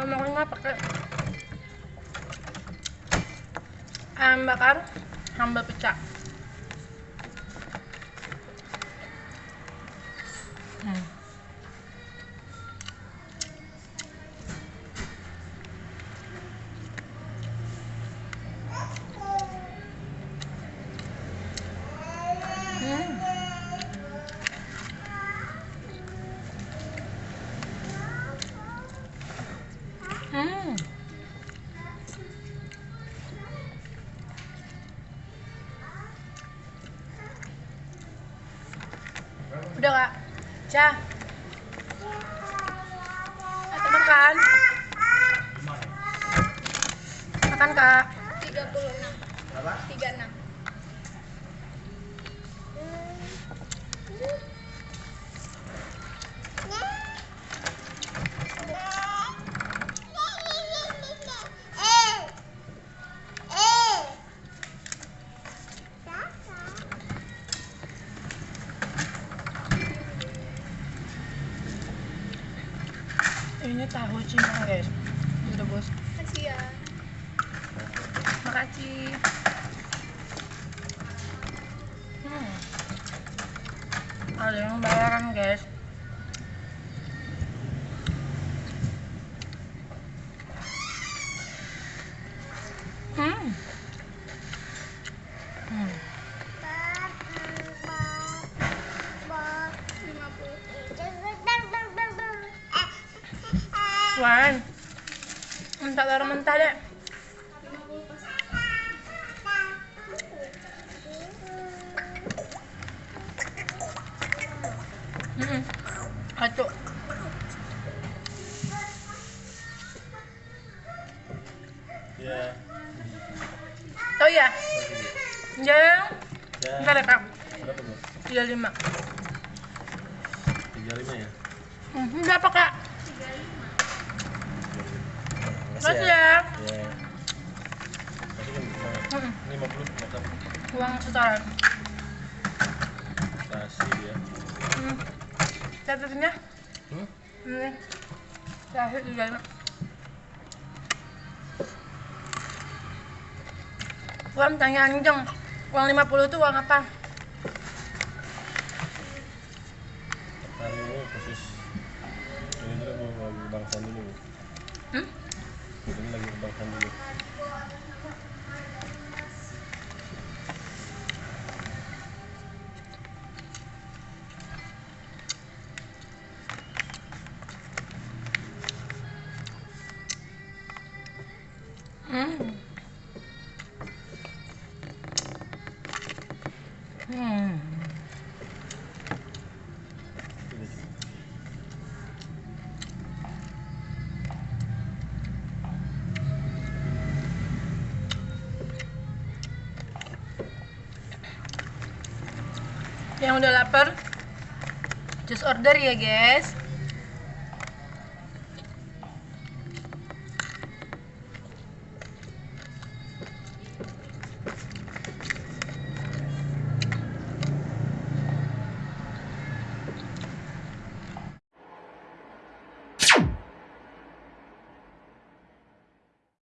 pakai ayam bakar sambal pecah Udah kak, Cah. Atau makan? Makan kak. 36 Berapa? 36 Ini tahu cina guys. Udah bos. Makasih ya Makasih. Hmm. Ada yang bayaran guys. 50 Wan. Mentah taruh mentah deh. 50 pas Hmm. Atuk. Iya. Oh iya. Ya. Entar ya kak. Berapa bu? 35. Tiga lima ya. Hmm, berapa kak? Makasih ya. ya. Iya. Tadi kan Hmm. lima puluh mantap. Uang setoran. Kasih ya. Hmm. Catatannya? Hmm? Ini. Terakhir 35. Uang tanya anjing. Uang 50 itu uang apa? Hari ini khusus ini dulu bu lagi bangsan dulu. Hmm? Ini lagi bangsan dulu. Hmm. Hmm. Sudah Yang udah lapar, just order ya guys.